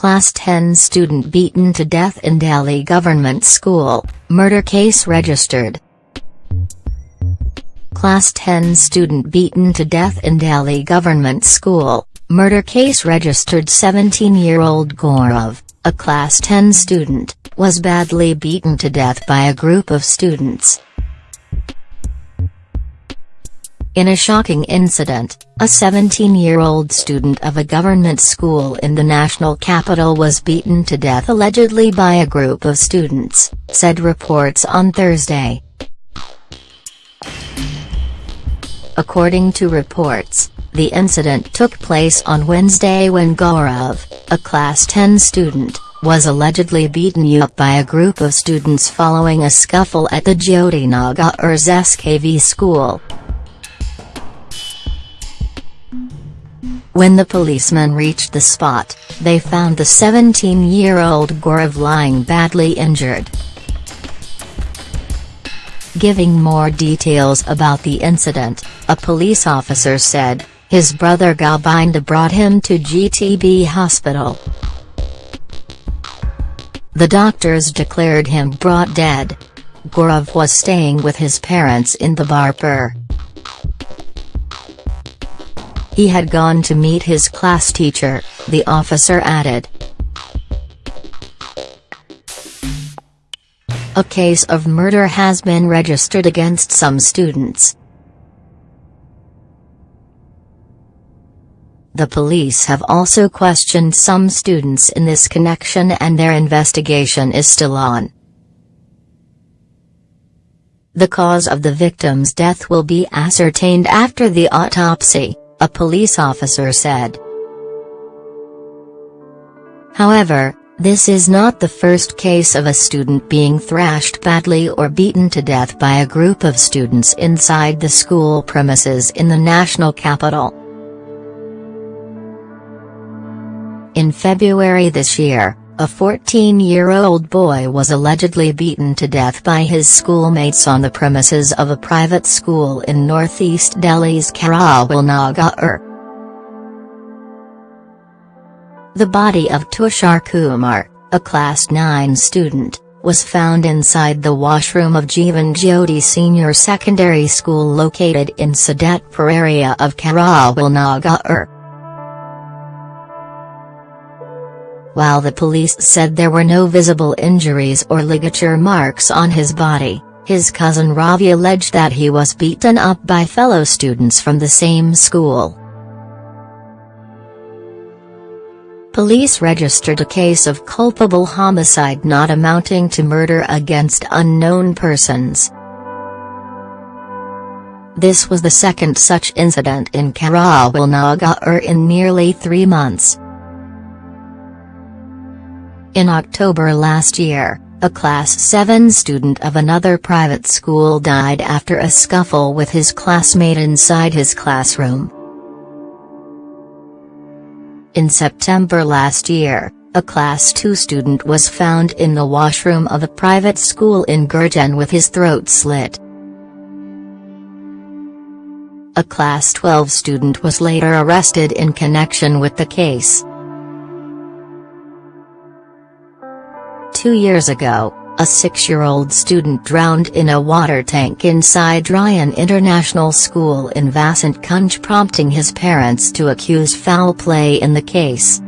Class 10 student beaten to death in Delhi government school, murder case registered. Class 10 student beaten to death in Delhi government school, murder case registered 17-year-old Gaurav, a Class 10 student, was badly beaten to death by a group of students. In a shocking incident, a 17-year-old student of a government school in the national capital was beaten to death allegedly by a group of students, said reports on Thursday. According to reports, the incident took place on Wednesday when Gaurav, a Class 10 student, was allegedly beaten up by a group of students following a scuffle at the Jyoti Nagar SKV school. When the policemen reached the spot, they found the 17-year-old Gaurav lying badly injured. Giving more details about the incident, a police officer said, his brother Govinda brought him to GTB hospital. The doctors declared him brought dead. Gaurav was staying with his parents in the Barpur. He had gone to meet his class teacher, the officer added. A case of murder has been registered against some students. The police have also questioned some students in this connection and their investigation is still on. The cause of the victim's death will be ascertained after the autopsy a police officer said. However, this is not the first case of a student being thrashed badly or beaten to death by a group of students inside the school premises in the national capital. In February this year, a 14-year-old boy was allegedly beaten to death by his schoolmates on the premises of a private school in northeast Delhi's Karawal Nagar. The body of Tushar Kumar, a Class 9 student, was found inside the washroom of Jeevan Jyoti Senior Secondary School located in Sadatpur area of Karawal Nagar. While the police said there were no visible injuries or ligature marks on his body, his cousin Ravi alleged that he was beaten up by fellow students from the same school. Police registered a case of culpable homicide not amounting to murder against unknown persons. This was the second such incident in Karawal Nagar in nearly three months. In October last year, a Class 7 student of another private school died after a scuffle with his classmate inside his classroom. In September last year, a Class 2 student was found in the washroom of a private school in Gurgaon with his throat slit. A Class 12 student was later arrested in connection with the case. Two years ago, a six-year-old student drowned in a water tank inside Ryan International School in Vasant Kunj prompting his parents to accuse foul play in the case.